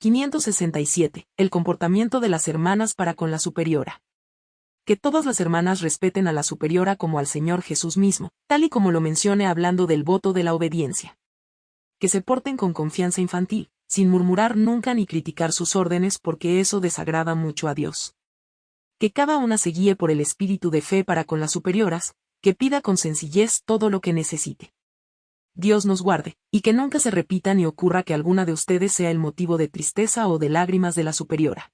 567. El comportamiento de las hermanas para con la superiora. Que todas las hermanas respeten a la superiora como al Señor Jesús mismo, tal y como lo mencione hablando del voto de la obediencia. Que se porten con confianza infantil, sin murmurar nunca ni criticar sus órdenes porque eso desagrada mucho a Dios. Que cada una se guíe por el espíritu de fe para con las superioras, que pida con sencillez todo lo que necesite. Dios nos guarde, y que nunca se repita ni ocurra que alguna de ustedes sea el motivo de tristeza o de lágrimas de la superiora.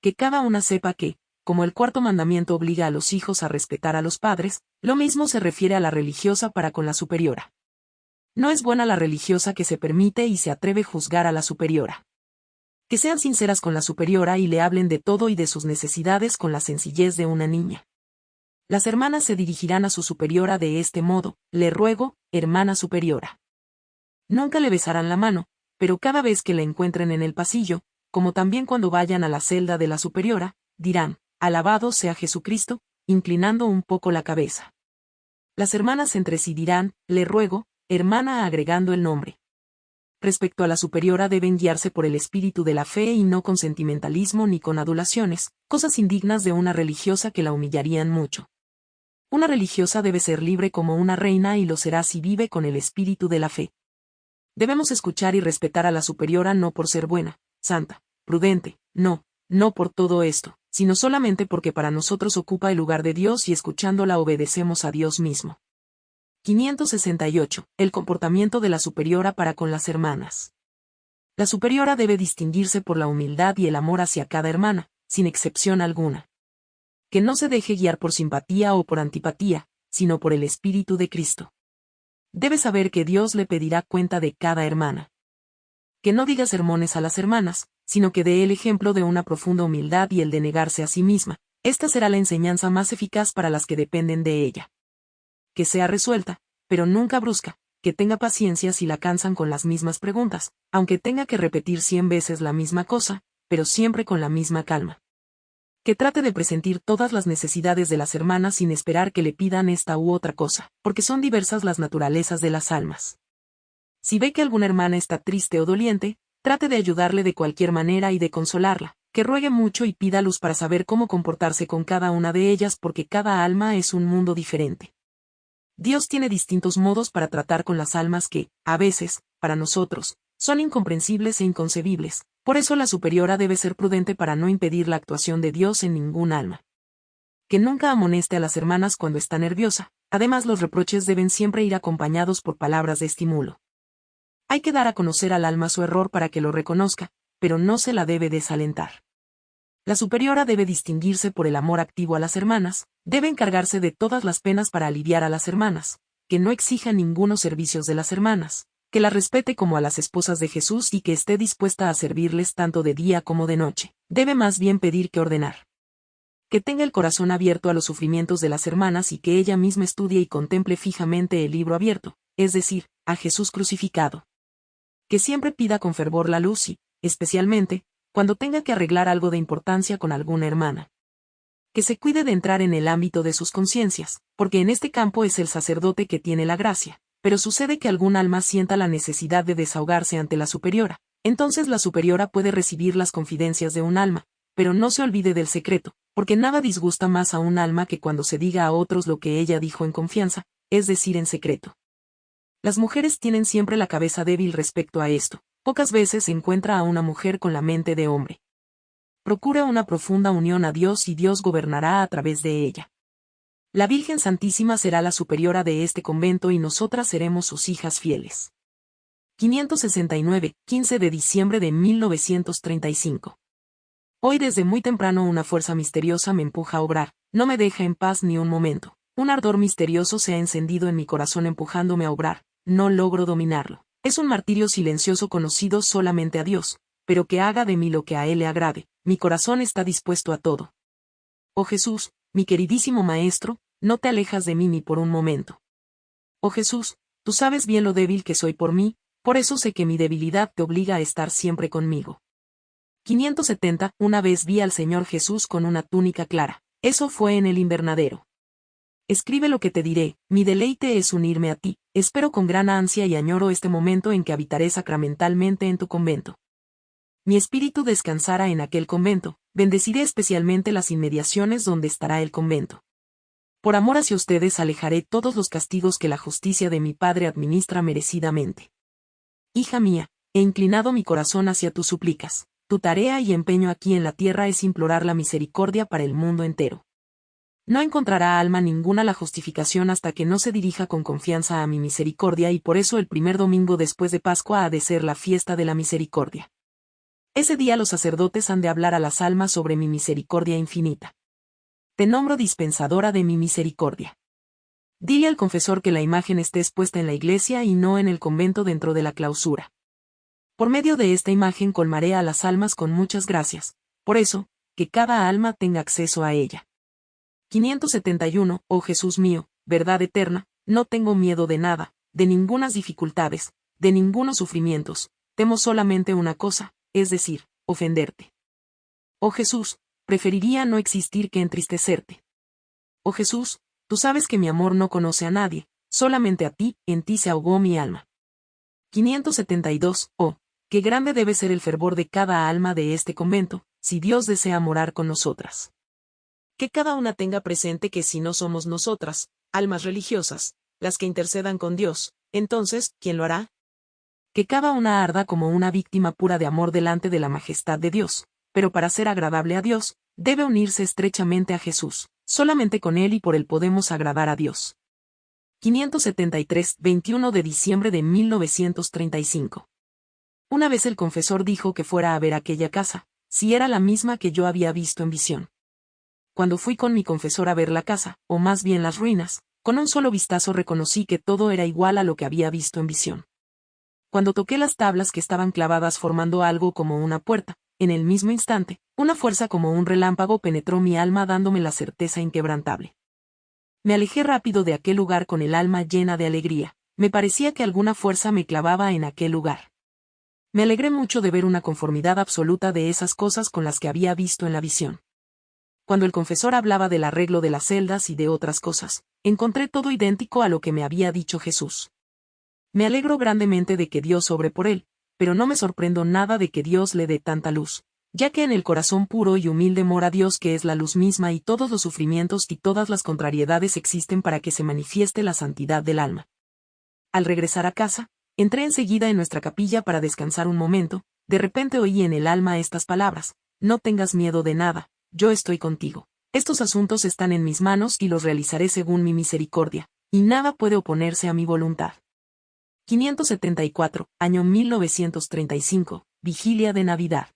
Que cada una sepa que, como el cuarto mandamiento obliga a los hijos a respetar a los padres, lo mismo se refiere a la religiosa para con la superiora. No es buena la religiosa que se permite y se atreve a juzgar a la superiora. Que sean sinceras con la superiora y le hablen de todo y de sus necesidades con la sencillez de una niña. Las hermanas se dirigirán a su superiora de este modo, le ruego, hermana superiora. Nunca le besarán la mano, pero cada vez que la encuentren en el pasillo, como también cuando vayan a la celda de la superiora, dirán, alabado sea Jesucristo, inclinando un poco la cabeza. Las hermanas entre sí dirán, le ruego, hermana agregando el nombre. Respecto a la superiora deben guiarse por el espíritu de la fe y no con sentimentalismo ni con adulaciones, cosas indignas de una religiosa que la humillarían mucho. Una religiosa debe ser libre como una reina y lo será si vive con el espíritu de la fe. Debemos escuchar y respetar a la superiora no por ser buena, santa, prudente, no, no por todo esto, sino solamente porque para nosotros ocupa el lugar de Dios y escuchándola obedecemos a Dios mismo. 568. El comportamiento de la superiora para con las hermanas. La superiora debe distinguirse por la humildad y el amor hacia cada hermana, sin excepción alguna que no se deje guiar por simpatía o por antipatía, sino por el Espíritu de Cristo. Debe saber que Dios le pedirá cuenta de cada hermana. Que no diga sermones a las hermanas, sino que dé el ejemplo de una profunda humildad y el de negarse a sí misma. Esta será la enseñanza más eficaz para las que dependen de ella. Que sea resuelta, pero nunca brusca, que tenga paciencia si la cansan con las mismas preguntas, aunque tenga que repetir cien veces la misma cosa, pero siempre con la misma calma que trate de presentir todas las necesidades de las hermanas sin esperar que le pidan esta u otra cosa, porque son diversas las naturalezas de las almas. Si ve que alguna hermana está triste o doliente, trate de ayudarle de cualquier manera y de consolarla, que ruegue mucho y pida luz para saber cómo comportarse con cada una de ellas porque cada alma es un mundo diferente. Dios tiene distintos modos para tratar con las almas que, a veces, para nosotros, son incomprensibles e inconcebibles, por eso la superiora debe ser prudente para no impedir la actuación de Dios en ningún alma. Que nunca amoneste a las hermanas cuando está nerviosa, además los reproches deben siempre ir acompañados por palabras de estímulo. Hay que dar a conocer al alma su error para que lo reconozca, pero no se la debe desalentar. La superiora debe distinguirse por el amor activo a las hermanas, debe encargarse de todas las penas para aliviar a las hermanas, que no exija ningunos servicios de las hermanas, que la respete como a las esposas de Jesús y que esté dispuesta a servirles tanto de día como de noche. Debe más bien pedir que ordenar. Que tenga el corazón abierto a los sufrimientos de las hermanas y que ella misma estudie y contemple fijamente el libro abierto, es decir, a Jesús crucificado. Que siempre pida con fervor la luz y, especialmente, cuando tenga que arreglar algo de importancia con alguna hermana. Que se cuide de entrar en el ámbito de sus conciencias, porque en este campo es el sacerdote que tiene la gracia, pero sucede que algún alma sienta la necesidad de desahogarse ante la superiora, entonces la superiora puede recibir las confidencias de un alma, pero no se olvide del secreto, porque nada disgusta más a un alma que cuando se diga a otros lo que ella dijo en confianza, es decir, en secreto. Las mujeres tienen siempre la cabeza débil respecto a esto, pocas veces se encuentra a una mujer con la mente de hombre. Procura una profunda unión a Dios y Dios gobernará a través de ella. La Virgen Santísima será la superiora de este convento y nosotras seremos sus hijas fieles. 569, 15 de diciembre de 1935. Hoy desde muy temprano una fuerza misteriosa me empuja a obrar, no me deja en paz ni un momento. Un ardor misterioso se ha encendido en mi corazón empujándome a obrar, no logro dominarlo. Es un martirio silencioso conocido solamente a Dios, pero que haga de mí lo que a Él le agrade, mi corazón está dispuesto a todo. Oh Jesús, mi queridísimo Maestro, no te alejas de mí ni por un momento. Oh Jesús, tú sabes bien lo débil que soy por mí, por eso sé que mi debilidad te obliga a estar siempre conmigo. 570. Una vez vi al Señor Jesús con una túnica clara. Eso fue en el invernadero. Escribe lo que te diré, mi deleite es unirme a ti, espero con gran ansia y añoro este momento en que habitaré sacramentalmente en tu convento. mi espíritu descansara en aquel convento, bendeciré especialmente las inmediaciones donde estará el convento. Por amor hacia ustedes alejaré todos los castigos que la justicia de mi Padre administra merecidamente. Hija mía, he inclinado mi corazón hacia tus súplicas, tu tarea y empeño aquí en la tierra es implorar la misericordia para el mundo entero. No encontrará alma ninguna la justificación hasta que no se dirija con confianza a mi misericordia y por eso el primer domingo después de Pascua ha de ser la fiesta de la misericordia. Ese día los sacerdotes han de hablar a las almas sobre mi misericordia infinita. Te nombro dispensadora de mi misericordia. Dile al confesor que la imagen esté expuesta en la iglesia y no en el convento dentro de la clausura. Por medio de esta imagen colmaré a las almas con muchas gracias, por eso, que cada alma tenga acceso a ella. 571, oh Jesús mío, verdad eterna, no tengo miedo de nada, de ningunas dificultades, de ningunos sufrimientos, temo solamente una cosa, es decir, ofenderte. Oh Jesús, preferiría no existir que entristecerte. Oh Jesús, tú sabes que mi amor no conoce a nadie, solamente a ti, en ti se ahogó mi alma. 572. Oh, qué grande debe ser el fervor de cada alma de este convento, si Dios desea morar con nosotras. Que cada una tenga presente que si no somos nosotras, almas religiosas, las que intercedan con Dios, entonces, ¿quién lo hará? Que cada una arda como una víctima pura de amor delante de la majestad de Dios, pero para ser agradable a Dios, debe unirse estrechamente a Jesús. Solamente con Él y por Él podemos agradar a Dios. 573, 21 de diciembre de 1935. Una vez el confesor dijo que fuera a ver aquella casa, si era la misma que yo había visto en visión. Cuando fui con mi confesor a ver la casa, o más bien las ruinas, con un solo vistazo reconocí que todo era igual a lo que había visto en visión. Cuando toqué las tablas que estaban clavadas formando algo como una puerta, en el mismo instante, una fuerza como un relámpago penetró mi alma dándome la certeza inquebrantable. Me alejé rápido de aquel lugar con el alma llena de alegría, me parecía que alguna fuerza me clavaba en aquel lugar. Me alegré mucho de ver una conformidad absoluta de esas cosas con las que había visto en la visión. Cuando el confesor hablaba del arreglo de las celdas y de otras cosas, encontré todo idéntico a lo que me había dicho Jesús. Me alegro grandemente de que Dios sobre por él, pero no me sorprendo nada de que Dios le dé tanta luz, ya que en el corazón puro y humilde mora Dios que es la luz misma y todos los sufrimientos y todas las contrariedades existen para que se manifieste la santidad del alma. Al regresar a casa, entré enseguida en nuestra capilla para descansar un momento, de repente oí en el alma estas palabras, no tengas miedo de nada, yo estoy contigo. Estos asuntos están en mis manos y los realizaré según mi misericordia, y nada puede oponerse a mi voluntad. 574, año 1935, vigilia de Navidad.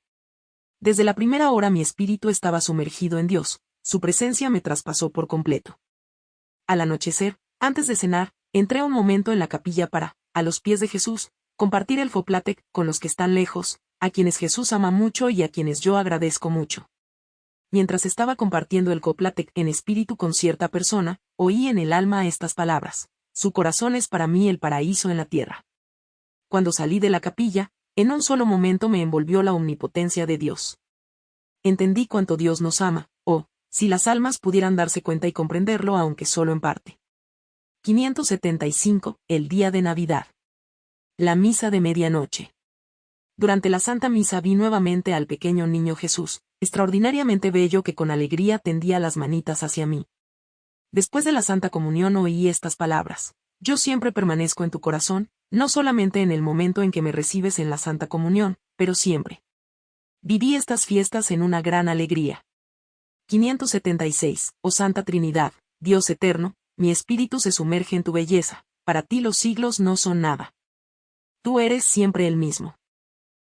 Desde la primera hora mi espíritu estaba sumergido en Dios, su presencia me traspasó por completo. Al anochecer, antes de cenar, entré un momento en la capilla para, a los pies de Jesús, compartir el foplatec con los que están lejos, a quienes Jesús ama mucho y a quienes yo agradezco mucho. Mientras estaba compartiendo el coplatec en espíritu con cierta persona, oí en el alma estas palabras su corazón es para mí el paraíso en la tierra. Cuando salí de la capilla, en un solo momento me envolvió la omnipotencia de Dios. Entendí cuánto Dios nos ama, o, si las almas pudieran darse cuenta y comprenderlo aunque solo en parte. 575, el día de Navidad. La misa de medianoche. Durante la Santa Misa vi nuevamente al pequeño niño Jesús, extraordinariamente bello que con alegría tendía las manitas hacia mí, Después de la Santa Comunión oí estas palabras. Yo siempre permanezco en tu corazón, no solamente en el momento en que me recibes en la Santa Comunión, pero siempre. Viví estas fiestas en una gran alegría. 576. Oh Santa Trinidad, Dios eterno, mi espíritu se sumerge en tu belleza, para ti los siglos no son nada. Tú eres siempre el mismo.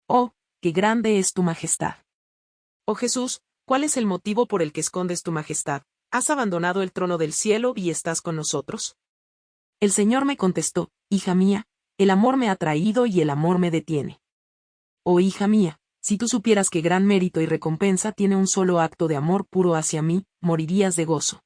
Oh, qué grande es tu majestad. Oh Jesús, ¿cuál es el motivo por el que escondes tu majestad? ¿Has abandonado el trono del cielo y estás con nosotros? El Señor me contestó, Hija mía, el amor me ha traído y el amor me detiene. Oh hija mía, si tú supieras que gran mérito y recompensa tiene un solo acto de amor puro hacia mí, morirías de gozo.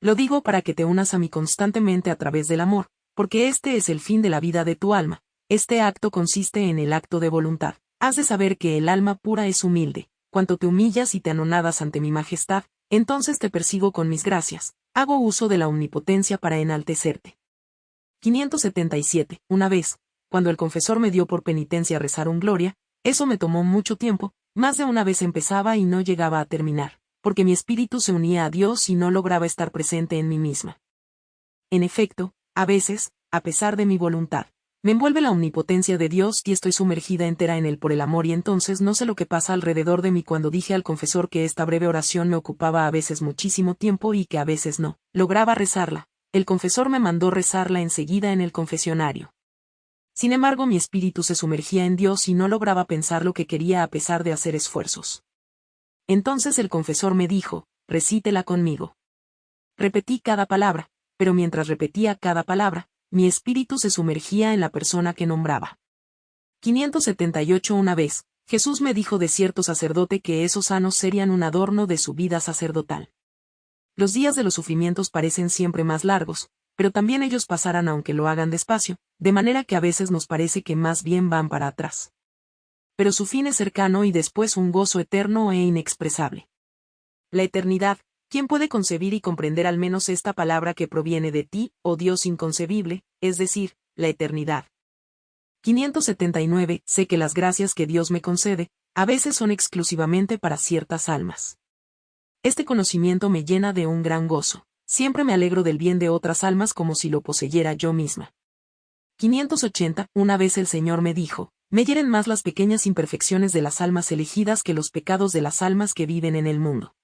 Lo digo para que te unas a mí constantemente a través del amor, porque este es el fin de la vida de tu alma, este acto consiste en el acto de voluntad. Has de saber que el alma pura es humilde, cuanto te humillas y te anonadas ante mi majestad, entonces te persigo con mis gracias, hago uso de la omnipotencia para enaltecerte. 577. Una vez, cuando el confesor me dio por penitencia rezar un gloria, Eso me tomó mucho tiempo, más de una vez empezaba y no llegaba a terminar, porque mi espíritu se unía a Dios y no lograba estar presente en mí misma. En efecto, a veces, a pesar de mi voluntad, me envuelve la omnipotencia de Dios y estoy sumergida entera en Él por el amor y entonces no sé lo que pasa alrededor de mí cuando dije al confesor que esta breve oración me ocupaba a veces muchísimo tiempo y que a veces no, lograba rezarla. El confesor me mandó rezarla enseguida en el confesionario. Sin embargo mi espíritu se sumergía en Dios y no lograba pensar lo que quería a pesar de hacer esfuerzos. Entonces el confesor me dijo, recítela conmigo. Repetí cada palabra, pero mientras repetía cada palabra, mi espíritu se sumergía en la persona que nombraba. 578 Una vez, Jesús me dijo de cierto sacerdote que esos sanos serían un adorno de su vida sacerdotal. Los días de los sufrimientos parecen siempre más largos, pero también ellos pasarán aunque lo hagan despacio, de manera que a veces nos parece que más bien van para atrás. Pero su fin es cercano y después un gozo eterno e inexpresable. La eternidad, ¿Quién puede concebir y comprender al menos esta palabra que proviene de ti, oh Dios inconcebible, es decir, la eternidad? 579. Sé que las gracias que Dios me concede, a veces son exclusivamente para ciertas almas. Este conocimiento me llena de un gran gozo. Siempre me alegro del bien de otras almas como si lo poseyera yo misma. 580. Una vez el Señor me dijo, me hieren más las pequeñas imperfecciones de las almas elegidas que los pecados de las almas que viven en el mundo.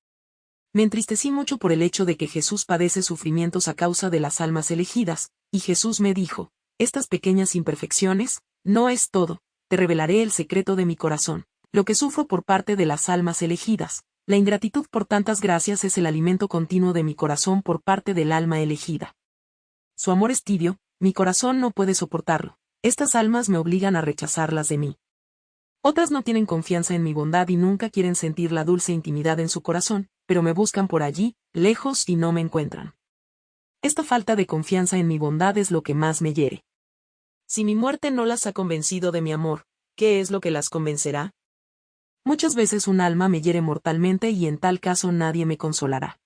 Me entristecí mucho por el hecho de que Jesús padece sufrimientos a causa de las almas elegidas, y Jesús me dijo, estas pequeñas imperfecciones, no es todo, te revelaré el secreto de mi corazón, lo que sufro por parte de las almas elegidas. La ingratitud por tantas gracias es el alimento continuo de mi corazón por parte del alma elegida. Su amor es tibio, mi corazón no puede soportarlo. Estas almas me obligan a rechazarlas de mí. Otras no tienen confianza en mi bondad y nunca quieren sentir la dulce intimidad en su corazón, pero me buscan por allí, lejos y no me encuentran. Esta falta de confianza en mi bondad es lo que más me hiere. Si mi muerte no las ha convencido de mi amor, ¿qué es lo que las convencerá? Muchas veces un alma me hiere mortalmente y en tal caso nadie me consolará.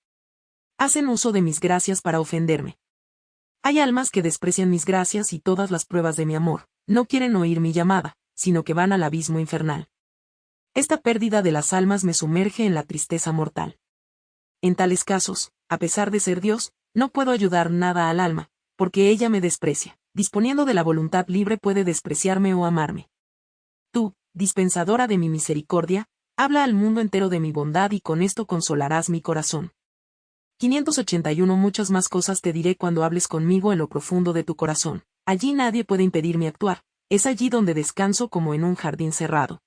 Hacen uso de mis gracias para ofenderme. Hay almas que desprecian mis gracias y todas las pruebas de mi amor, no quieren oír mi llamada, sino que van al abismo infernal. Esta pérdida de las almas me sumerge en la tristeza mortal. En tales casos, a pesar de ser Dios, no puedo ayudar nada al alma, porque ella me desprecia. Disponiendo de la voluntad libre puede despreciarme o amarme. Tú, dispensadora de mi misericordia, habla al mundo entero de mi bondad y con esto consolarás mi corazón. 581 Muchas más cosas te diré cuando hables conmigo en lo profundo de tu corazón. Allí nadie puede impedirme actuar, es allí donde descanso como en un jardín cerrado.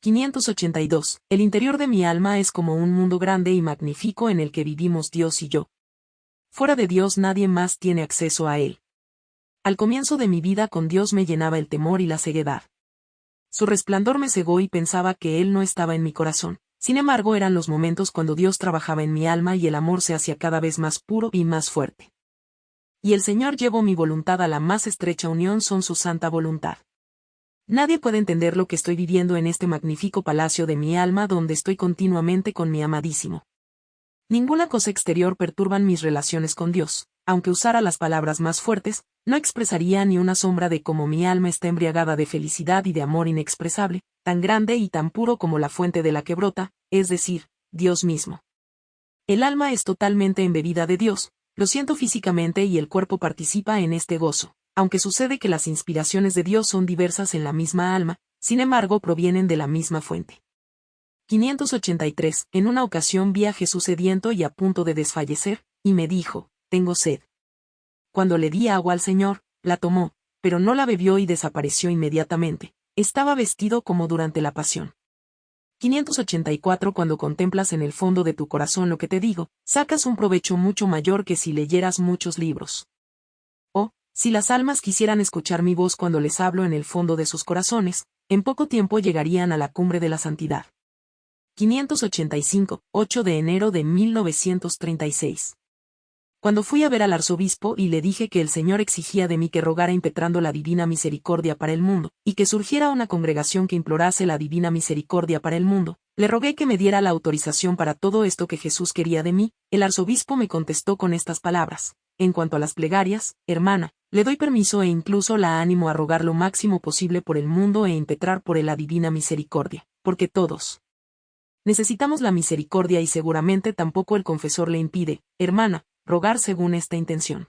582. El interior de mi alma es como un mundo grande y magnífico en el que vivimos Dios y yo. Fuera de Dios nadie más tiene acceso a él. Al comienzo de mi vida con Dios me llenaba el temor y la ceguedad. Su resplandor me cegó y pensaba que Él no estaba en mi corazón. Sin embargo, eran los momentos cuando Dios trabajaba en mi alma y el amor se hacía cada vez más puro y más fuerte. Y el Señor llevó mi voluntad a la más estrecha unión son su santa voluntad. Nadie puede entender lo que estoy viviendo en este magnífico palacio de mi alma donde estoy continuamente con mi amadísimo. Ninguna cosa exterior perturban mis relaciones con Dios, aunque usara las palabras más fuertes, no expresaría ni una sombra de cómo mi alma está embriagada de felicidad y de amor inexpresable, tan grande y tan puro como la fuente de la que brota, es decir, Dios mismo. El alma es totalmente embebida de Dios, lo siento físicamente y el cuerpo participa en este gozo aunque sucede que las inspiraciones de Dios son diversas en la misma alma, sin embargo provienen de la misma fuente. 583. En una ocasión vi a Jesús sediento y a punto de desfallecer, y me dijo, tengo sed. Cuando le di agua al Señor, la tomó, pero no la bebió y desapareció inmediatamente. Estaba vestido como durante la pasión. 584 Cuando contemplas en el fondo de tu corazón lo que te digo, sacas un provecho mucho mayor que si leyeras muchos libros. Si las almas quisieran escuchar mi voz cuando les hablo en el fondo de sus corazones, en poco tiempo llegarían a la cumbre de la santidad. 585, 8 de enero de 1936. Cuando fui a ver al arzobispo y le dije que el Señor exigía de mí que rogara impetrando la divina misericordia para el mundo, y que surgiera una congregación que implorase la divina misericordia para el mundo, le rogué que me diera la autorización para todo esto que Jesús quería de mí, el arzobispo me contestó con estas palabras. En cuanto a las plegarias, hermana, le doy permiso e incluso la ánimo a rogar lo máximo posible por el mundo e impetrar por la divina misericordia, porque todos necesitamos la misericordia y seguramente tampoco el confesor le impide, hermana, rogar según esta intención.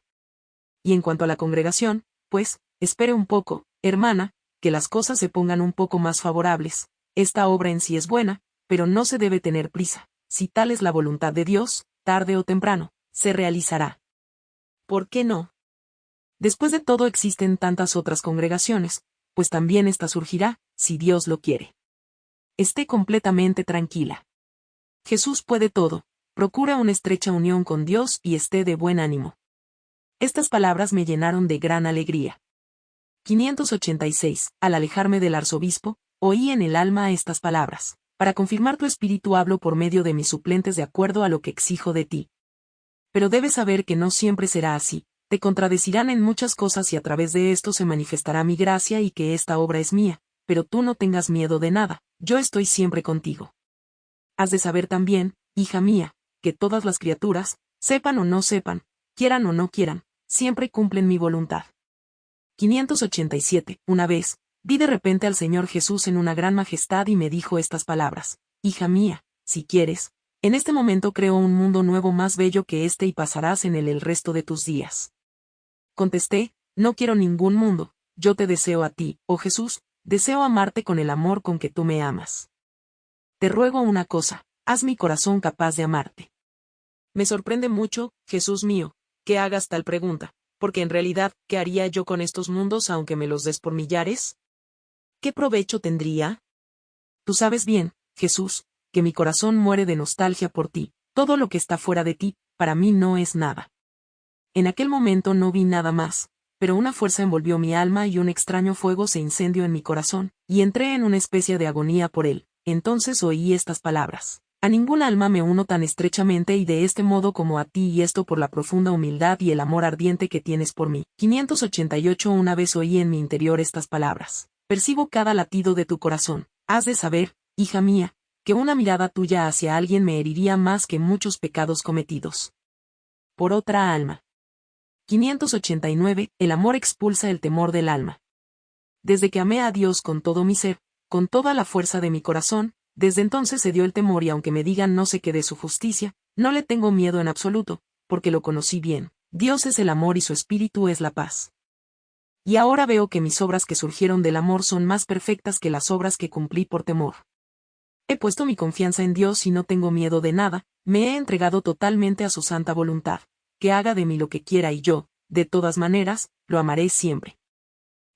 Y en cuanto a la congregación, pues, espere un poco, hermana, que las cosas se pongan un poco más favorables, esta obra en sí es buena, pero no se debe tener prisa, si tal es la voluntad de Dios, tarde o temprano, se realizará. ¿Por qué no? Después de todo existen tantas otras congregaciones, pues también esta surgirá, si Dios lo quiere. Esté completamente tranquila. Jesús puede todo, procura una estrecha unión con Dios y esté de buen ánimo. Estas palabras me llenaron de gran alegría. 586. Al alejarme del arzobispo, oí en el alma estas palabras. Para confirmar tu espíritu hablo por medio de mis suplentes de acuerdo a lo que exijo de ti. Pero debes saber que no siempre será así, te contradecirán en muchas cosas y a través de esto se manifestará mi gracia y que esta obra es mía, pero tú no tengas miedo de nada, yo estoy siempre contigo. Has de saber también, hija mía, que todas las criaturas, sepan o no sepan, quieran o no quieran, siempre cumplen mi voluntad. 587. Una vez, vi de repente al Señor Jesús en una gran majestad y me dijo estas palabras, Hija mía, si quieres, en este momento creo un mundo nuevo más bello que este y pasarás en él el resto de tus días. Contesté, no quiero ningún mundo, yo te deseo a ti, oh Jesús, deseo amarte con el amor con que tú me amas. Te ruego una cosa, haz mi corazón capaz de amarte. Me sorprende mucho, Jesús mío, que hagas tal pregunta, porque en realidad, ¿qué haría yo con estos mundos aunque me los des por millares? ¿Qué provecho tendría? Tú sabes bien, Jesús, que mi corazón muere de nostalgia por ti, todo lo que está fuera de ti, para mí no es nada. En aquel momento no vi nada más, pero una fuerza envolvió mi alma y un extraño fuego se incendió en mi corazón, y entré en una especie de agonía por él. Entonces oí estas palabras. A ningún alma me uno tan estrechamente y de este modo como a ti y esto por la profunda humildad y el amor ardiente que tienes por mí. 588 Una vez oí en mi interior estas palabras. Percibo cada latido de tu corazón. Has de saber, hija mía, que una mirada tuya hacia alguien me heriría más que muchos pecados cometidos. Por otra alma. 589, el amor expulsa el temor del alma. Desde que amé a Dios con todo mi ser, con toda la fuerza de mi corazón, desde entonces se dio el temor y aunque me digan no sé qué de su justicia, no le tengo miedo en absoluto, porque lo conocí bien. Dios es el amor y su espíritu es la paz. Y ahora veo que mis obras que surgieron del amor son más perfectas que las obras que cumplí por temor. He puesto mi confianza en Dios y no tengo miedo de nada, me he entregado totalmente a su santa voluntad que haga de mí lo que quiera y yo, de todas maneras, lo amaré siempre.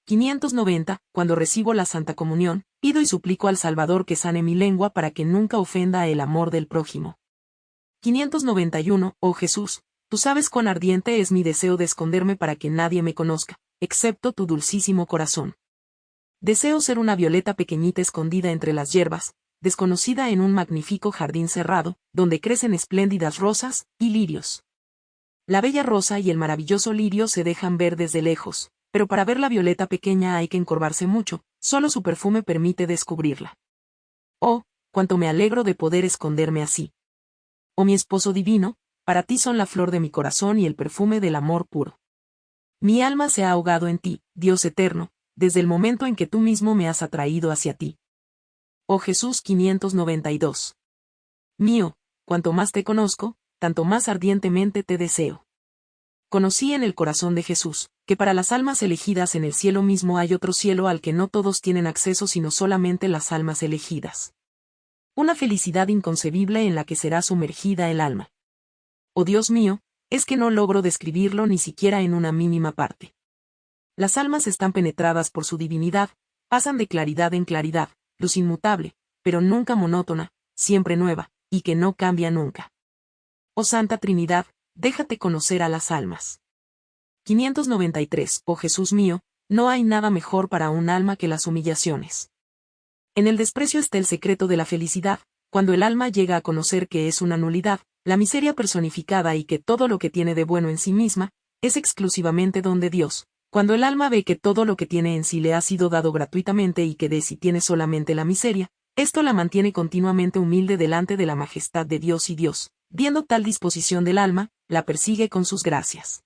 590. Cuando recibo la Santa Comunión, pido y suplico al Salvador que sane mi lengua para que nunca ofenda el amor del prójimo. 591. Oh Jesús, tú sabes cuán ardiente es mi deseo de esconderme para que nadie me conozca, excepto tu dulcísimo corazón. Deseo ser una violeta pequeñita escondida entre las hierbas, desconocida en un magnífico jardín cerrado, donde crecen espléndidas rosas y lirios. La bella rosa y el maravilloso lirio se dejan ver desde lejos, pero para ver la violeta pequeña hay que encorvarse mucho, solo su perfume permite descubrirla. Oh, cuánto me alegro de poder esconderme así. Oh mi esposo divino, para ti son la flor de mi corazón y el perfume del amor puro. Mi alma se ha ahogado en ti, Dios eterno, desde el momento en que tú mismo me has atraído hacia ti. Oh Jesús 592. Mío, cuanto más te conozco, tanto más ardientemente te deseo. Conocí en el corazón de Jesús, que para las almas elegidas en el cielo mismo hay otro cielo al que no todos tienen acceso sino solamente las almas elegidas. Una felicidad inconcebible en la que será sumergida el alma. Oh Dios mío, es que no logro describirlo ni siquiera en una mínima parte. Las almas están penetradas por su divinidad, pasan de claridad en claridad, luz inmutable, pero nunca monótona, siempre nueva, y que no cambia nunca. Oh Santa Trinidad, déjate conocer a las almas. 593. Oh Jesús mío, no hay nada mejor para un alma que las humillaciones. En el desprecio está el secreto de la felicidad, cuando el alma llega a conocer que es una nulidad, la miseria personificada y que todo lo que tiene de bueno en sí misma, es exclusivamente don de Dios, cuando el alma ve que todo lo que tiene en sí le ha sido dado gratuitamente y que de sí tiene solamente la miseria, esto la mantiene continuamente humilde delante de la majestad de Dios y Dios, viendo tal disposición del alma, la persigue con sus gracias.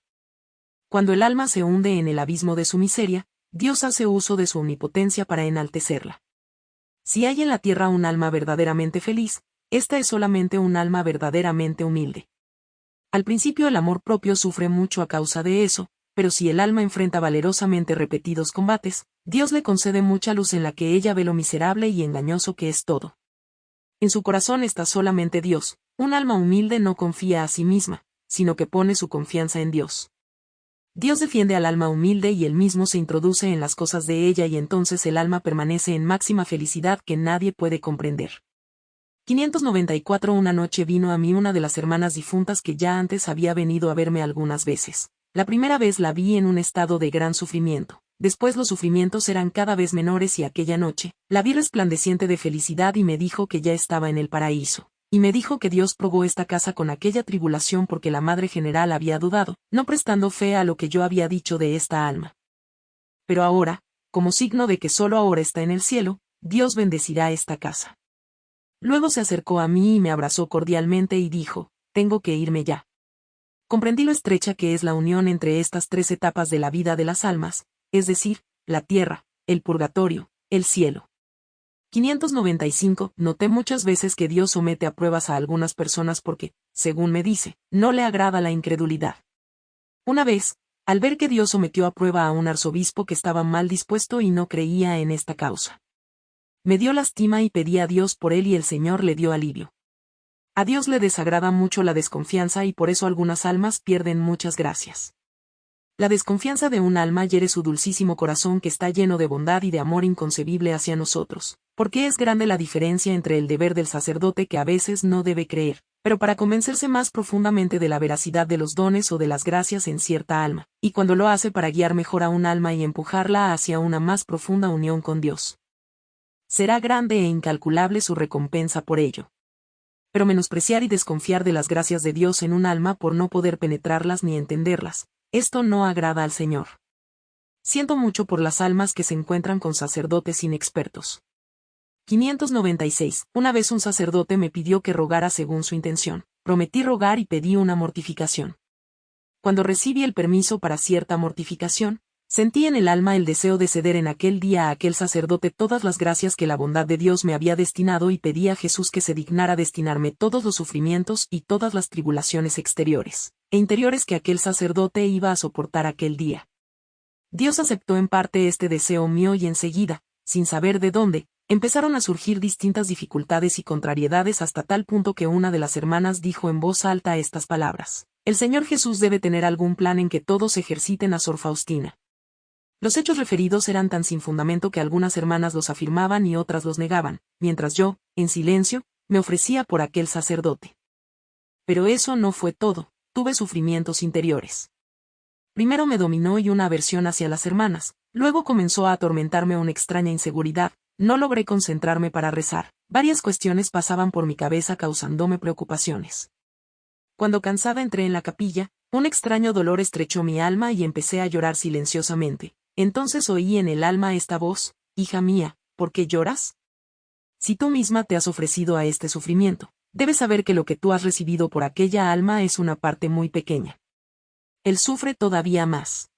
Cuando el alma se hunde en el abismo de su miseria, Dios hace uso de su omnipotencia para enaltecerla. Si hay en la tierra un alma verdaderamente feliz, esta es solamente un alma verdaderamente humilde. Al principio el amor propio sufre mucho a causa de eso, pero si el alma enfrenta valerosamente repetidos combates, Dios le concede mucha luz en la que ella ve lo miserable y engañoso que es todo. En su corazón está solamente Dios, un alma humilde no confía a sí misma, sino que pone su confianza en Dios. Dios defiende al alma humilde y él mismo se introduce en las cosas de ella y entonces el alma permanece en máxima felicidad que nadie puede comprender. 594 Una noche vino a mí una de las hermanas difuntas que ya antes había venido a verme algunas veces. La primera vez la vi en un estado de gran sufrimiento. Después los sufrimientos eran cada vez menores y aquella noche, la vi resplandeciente de felicidad y me dijo que ya estaba en el paraíso. Y me dijo que Dios probó esta casa con aquella tribulación porque la Madre General había dudado, no prestando fe a lo que yo había dicho de esta alma. Pero ahora, como signo de que solo ahora está en el cielo, Dios bendecirá esta casa. Luego se acercó a mí y me abrazó cordialmente y dijo, tengo que irme ya. Comprendí lo estrecha que es la unión entre estas tres etapas de la vida de las almas, es decir, la tierra, el purgatorio, el cielo. 595. Noté muchas veces que Dios somete a pruebas a algunas personas porque, según me dice, no le agrada la incredulidad. Una vez, al ver que Dios sometió a prueba a un arzobispo que estaba mal dispuesto y no creía en esta causa. Me dio lástima y pedí a Dios por él y el Señor le dio alivio. A Dios le desagrada mucho la desconfianza y por eso algunas almas pierden muchas gracias. La desconfianza de un alma hiere su dulcísimo corazón que está lleno de bondad y de amor inconcebible hacia nosotros, porque es grande la diferencia entre el deber del sacerdote que a veces no debe creer, pero para convencerse más profundamente de la veracidad de los dones o de las gracias en cierta alma, y cuando lo hace para guiar mejor a un alma y empujarla hacia una más profunda unión con Dios será grande e incalculable su recompensa por ello. Pero menospreciar y desconfiar de las gracias de Dios en un alma por no poder penetrarlas ni entenderlas, esto no agrada al Señor. Siento mucho por las almas que se encuentran con sacerdotes inexpertos. 596. Una vez un sacerdote me pidió que rogara según su intención. Prometí rogar y pedí una mortificación. Cuando recibí el permiso para cierta mortificación, Sentí en el alma el deseo de ceder en aquel día a aquel sacerdote todas las gracias que la bondad de Dios me había destinado y pedí a Jesús que se dignara destinarme todos los sufrimientos y todas las tribulaciones exteriores e interiores que aquel sacerdote iba a soportar aquel día. Dios aceptó en parte este deseo mío y enseguida, sin saber de dónde, empezaron a surgir distintas dificultades y contrariedades hasta tal punto que una de las hermanas dijo en voz alta estas palabras. El Señor Jesús debe tener algún plan en que todos ejerciten a Sor Faustina. Los hechos referidos eran tan sin fundamento que algunas hermanas los afirmaban y otras los negaban, mientras yo, en silencio, me ofrecía por aquel sacerdote. Pero eso no fue todo, tuve sufrimientos interiores. Primero me dominó y una aversión hacia las hermanas, luego comenzó a atormentarme una extraña inseguridad, no logré concentrarme para rezar, varias cuestiones pasaban por mi cabeza causándome preocupaciones. Cuando cansada entré en la capilla, un extraño dolor estrechó mi alma y empecé a llorar silenciosamente, entonces oí en el alma esta voz, Hija mía, ¿por qué lloras? Si tú misma te has ofrecido a este sufrimiento, debes saber que lo que tú has recibido por aquella alma es una parte muy pequeña. Él sufre todavía más.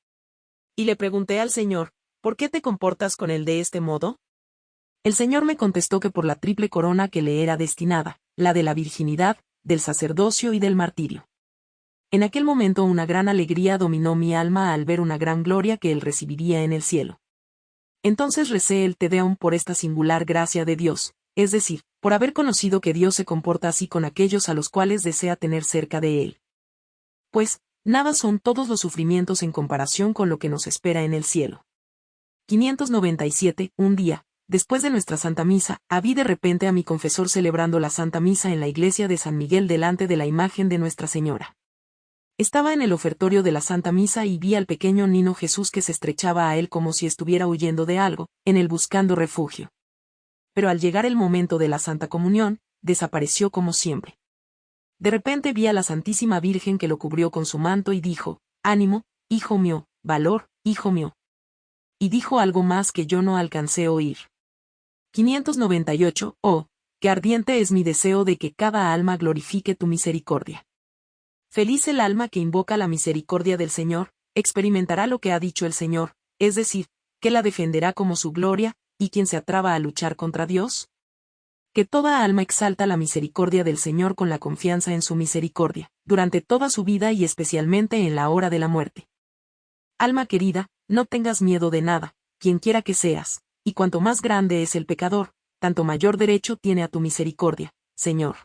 Y le pregunté al Señor, ¿por qué te comportas con él de este modo? El Señor me contestó que por la triple corona que le era destinada, la de la virginidad, del sacerdocio y del martirio. En aquel momento una gran alegría dominó mi alma al ver una gran gloria que él recibiría en el cielo. Entonces recé el Te Deum por esta singular gracia de Dios, es decir, por haber conocido que Dios se comporta así con aquellos a los cuales desea tener cerca de él. Pues, nada son todos los sufrimientos en comparación con lo que nos espera en el cielo. 597. Un día, después de nuestra Santa Misa, vi de repente a mi confesor celebrando la Santa Misa en la iglesia de San Miguel delante de la imagen de Nuestra Señora. Estaba en el ofertorio de la Santa Misa y vi al pequeño Nino Jesús que se estrechaba a él como si estuviera huyendo de algo, en él buscando refugio. Pero al llegar el momento de la Santa Comunión, desapareció como siempre. De repente vi a la Santísima Virgen que lo cubrió con su manto y dijo, Ánimo, hijo mío, valor, hijo mío. Y dijo algo más que yo no alcancé a oír. 598, oh, qué ardiente es mi deseo de que cada alma glorifique tu misericordia. Feliz el alma que invoca la misericordia del Señor, experimentará lo que ha dicho el Señor, es decir, que la defenderá como su gloria, y quien se atraba a luchar contra Dios? Que toda alma exalta la misericordia del Señor con la confianza en su misericordia, durante toda su vida y especialmente en la hora de la muerte. Alma querida, no tengas miedo de nada, quien quiera que seas, y cuanto más grande es el pecador, tanto mayor derecho tiene a tu misericordia, Señor.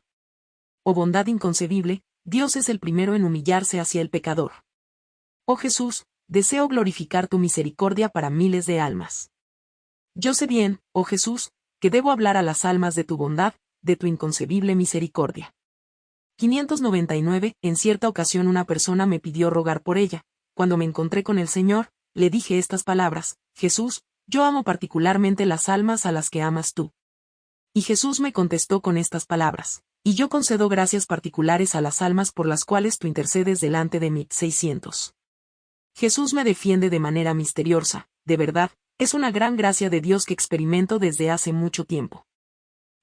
Oh bondad inconcebible, Dios es el primero en humillarse hacia el pecador. Oh Jesús, deseo glorificar tu misericordia para miles de almas. Yo sé bien, oh Jesús, que debo hablar a las almas de tu bondad, de tu inconcebible misericordia. 599. En cierta ocasión una persona me pidió rogar por ella. Cuando me encontré con el Señor, le dije estas palabras, Jesús, yo amo particularmente las almas a las que amas tú. Y Jesús me contestó con estas palabras, y yo concedo gracias particulares a las almas por las cuales tú intercedes delante de mí. 600. Jesús me defiende de manera misteriosa, de verdad, es una gran gracia de Dios que experimento desde hace mucho tiempo.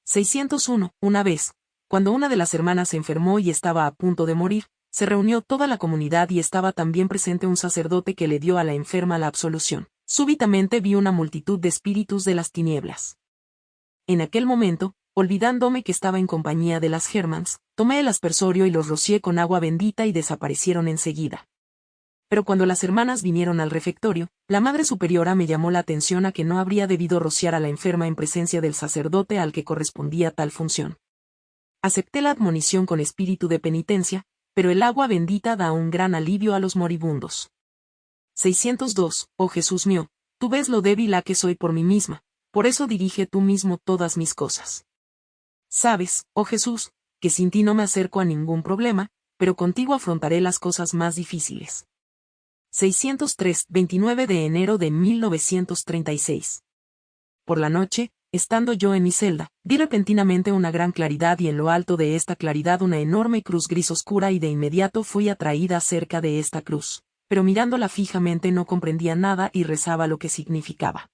601. Una vez, cuando una de las hermanas se enfermó y estaba a punto de morir, se reunió toda la comunidad y estaba también presente un sacerdote que le dio a la enferma la absolución. Súbitamente vi una multitud de espíritus de las tinieblas. En aquel momento, olvidándome que estaba en compañía de las Germans, tomé el aspersorio y los rocié con agua bendita y desaparecieron enseguida pero cuando las hermanas vinieron al refectorio, la Madre Superiora me llamó la atención a que no habría debido rociar a la enferma en presencia del sacerdote al que correspondía tal función. Acepté la admonición con espíritu de penitencia, pero el agua bendita da un gran alivio a los moribundos. 602. Oh Jesús mío, tú ves lo débil a que soy por mí misma, por eso dirige tú mismo todas mis cosas. Sabes, oh Jesús, que sin ti no me acerco a ningún problema, pero contigo afrontaré las cosas más difíciles. 603, 29 de enero de 1936. Por la noche, estando yo en mi celda, vi repentinamente una gran claridad y en lo alto de esta claridad una enorme cruz gris oscura y de inmediato fui atraída cerca de esta cruz, pero mirándola fijamente no comprendía nada y rezaba lo que significaba.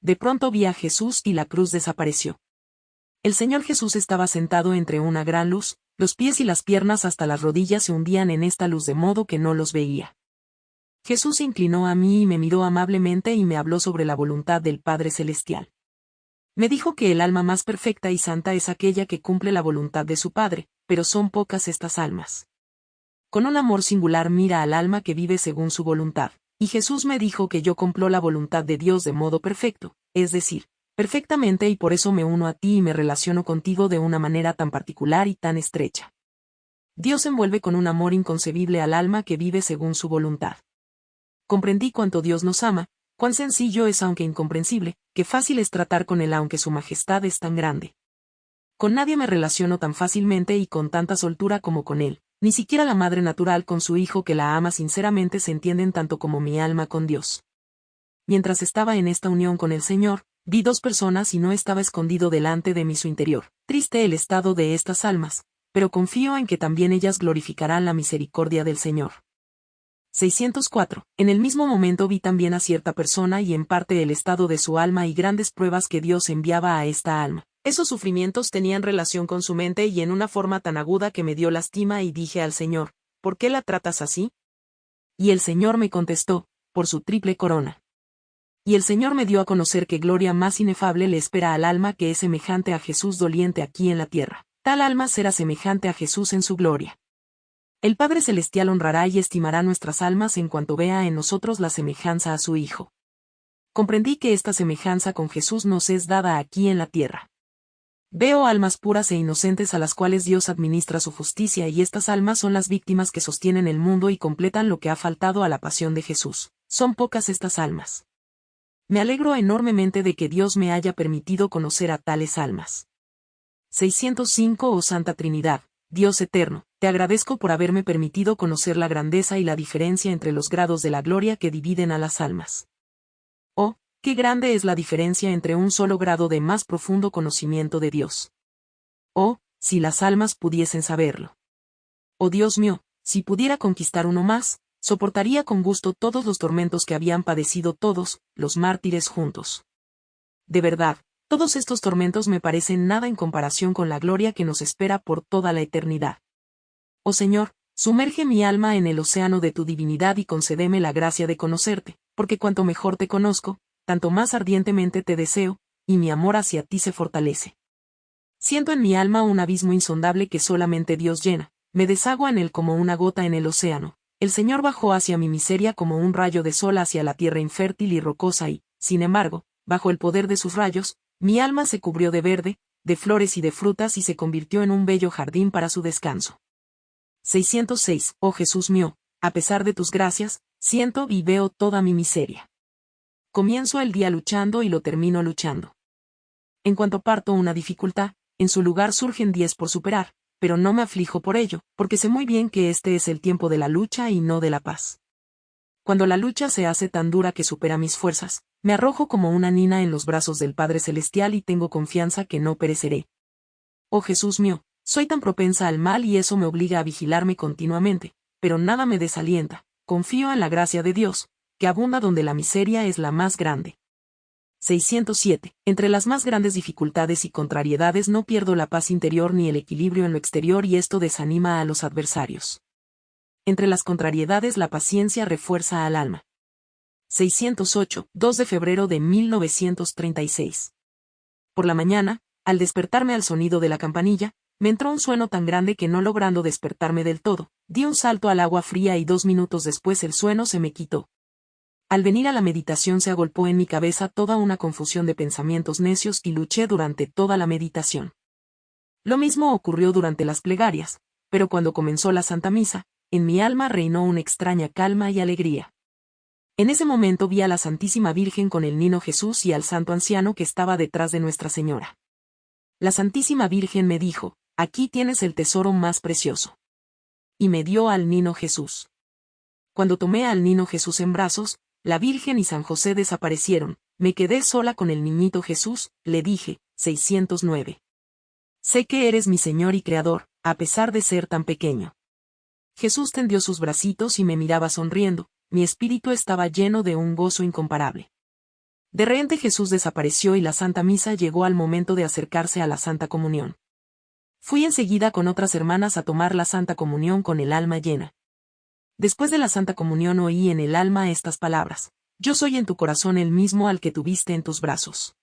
De pronto vi a Jesús y la cruz desapareció. El Señor Jesús estaba sentado entre una gran luz, los pies y las piernas hasta las rodillas se hundían en esta luz de modo que no los veía. Jesús se inclinó a mí y me miró amablemente y me habló sobre la voluntad del Padre Celestial. Me dijo que el alma más perfecta y santa es aquella que cumple la voluntad de su Padre, pero son pocas estas almas. Con un amor singular mira al alma que vive según su voluntad, y Jesús me dijo que yo cumplo la voluntad de Dios de modo perfecto, es decir, perfectamente y por eso me uno a ti y me relaciono contigo de una manera tan particular y tan estrecha. Dios envuelve con un amor inconcebible al alma que vive según su voluntad comprendí cuánto Dios nos ama, cuán sencillo es aunque incomprensible, qué fácil es tratar con Él aunque su majestad es tan grande. Con nadie me relaciono tan fácilmente y con tanta soltura como con Él, ni siquiera la madre natural con su hijo que la ama sinceramente se entienden tanto como mi alma con Dios. Mientras estaba en esta unión con el Señor, vi dos personas y no estaba escondido delante de mi su interior. Triste el estado de estas almas, pero confío en que también ellas glorificarán la misericordia del Señor. 604. En el mismo momento vi también a cierta persona y en parte el estado de su alma y grandes pruebas que Dios enviaba a esta alma. Esos sufrimientos tenían relación con su mente y en una forma tan aguda que me dio lástima y dije al Señor, ¿por qué la tratas así? Y el Señor me contestó, por su triple corona. Y el Señor me dio a conocer que gloria más inefable le espera al alma que es semejante a Jesús doliente aquí en la tierra. Tal alma será semejante a Jesús en su gloria. El Padre Celestial honrará y estimará nuestras almas en cuanto vea en nosotros la semejanza a su Hijo. Comprendí que esta semejanza con Jesús nos es dada aquí en la tierra. Veo almas puras e inocentes a las cuales Dios administra su justicia y estas almas son las víctimas que sostienen el mundo y completan lo que ha faltado a la pasión de Jesús. Son pocas estas almas. Me alegro enormemente de que Dios me haya permitido conocer a tales almas. 605 Oh Santa Trinidad, Dios eterno, te agradezco por haberme permitido conocer la grandeza y la diferencia entre los grados de la gloria que dividen a las almas. Oh, qué grande es la diferencia entre un solo grado de más profundo conocimiento de Dios. Oh, si las almas pudiesen saberlo. Oh Dios mío, si pudiera conquistar uno más, soportaría con gusto todos los tormentos que habían padecido todos, los mártires juntos. De verdad, todos estos tormentos me parecen nada en comparación con la gloria que nos espera por toda la eternidad. Oh Señor, Sumerge mi alma en el océano de tu divinidad y concédeme la gracia de conocerte, porque cuanto mejor te conozco, tanto más ardientemente te deseo, y mi amor hacia ti se fortalece. Siento en mi alma un abismo insondable que solamente Dios llena, me desagua en él como una gota en el océano. El Señor bajó hacia mi miseria como un rayo de sol hacia la tierra infértil y rocosa y, sin embargo, bajo el poder de sus rayos, mi alma se cubrió de verde, de flores y de frutas y se convirtió en un bello jardín para su descanso. 606. Oh Jesús mío, a pesar de tus gracias, siento y veo toda mi miseria. Comienzo el día luchando y lo termino luchando. En cuanto parto una dificultad, en su lugar surgen diez por superar, pero no me aflijo por ello, porque sé muy bien que este es el tiempo de la lucha y no de la paz. Cuando la lucha se hace tan dura que supera mis fuerzas, me arrojo como una nina en los brazos del Padre Celestial y tengo confianza que no pereceré. Oh Jesús mío, soy tan propensa al mal y eso me obliga a vigilarme continuamente, pero nada me desalienta, confío en la gracia de Dios, que abunda donde la miseria es la más grande. 607. Entre las más grandes dificultades y contrariedades no pierdo la paz interior ni el equilibrio en lo exterior y esto desanima a los adversarios. Entre las contrariedades la paciencia refuerza al alma. 608. 2 de febrero de 1936. Por la mañana, al despertarme al sonido de la campanilla, me entró un sueño tan grande que no logrando despertarme del todo, di un salto al agua fría y dos minutos después el sueño se me quitó. Al venir a la meditación se agolpó en mi cabeza toda una confusión de pensamientos necios y luché durante toda la meditación. Lo mismo ocurrió durante las plegarias, pero cuando comenzó la Santa Misa, en mi alma reinó una extraña calma y alegría. En ese momento vi a la Santísima Virgen con el Niño Jesús y al Santo Anciano que estaba detrás de Nuestra Señora. La Santísima Virgen me dijo, aquí tienes el tesoro más precioso. Y me dio al Niño Jesús. Cuando tomé al Niño Jesús en brazos, la Virgen y San José desaparecieron, me quedé sola con el niñito Jesús, le dije, 609. Sé que eres mi Señor y Creador, a pesar de ser tan pequeño. Jesús tendió sus bracitos y me miraba sonriendo, mi espíritu estaba lleno de un gozo incomparable. De repente Jesús desapareció y la Santa Misa llegó al momento de acercarse a la Santa Comunión. Fui enseguida con otras hermanas a tomar la Santa Comunión con el alma llena. Después de la Santa Comunión oí en el alma estas palabras, Yo soy en tu corazón el mismo al que tuviste en tus brazos.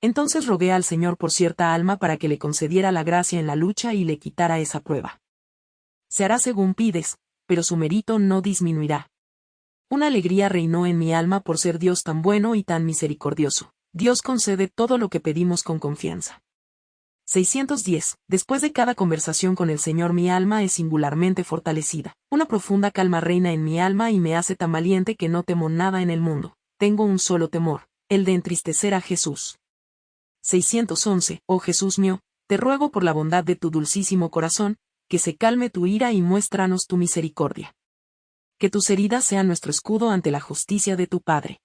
Entonces rogué al Señor por cierta alma para que le concediera la gracia en la lucha y le quitara esa prueba. Se hará según pides, pero su mérito no disminuirá. Una alegría reinó en mi alma por ser Dios tan bueno y tan misericordioso. Dios concede todo lo que pedimos con confianza. 610. Después de cada conversación con el Señor mi alma es singularmente fortalecida. Una profunda calma reina en mi alma y me hace tan valiente que no temo nada en el mundo. Tengo un solo temor, el de entristecer a Jesús. 611. Oh Jesús mío, te ruego por la bondad de tu dulcísimo corazón, que se calme tu ira y muéstranos tu misericordia. Que tus heridas sean nuestro escudo ante la justicia de tu Padre.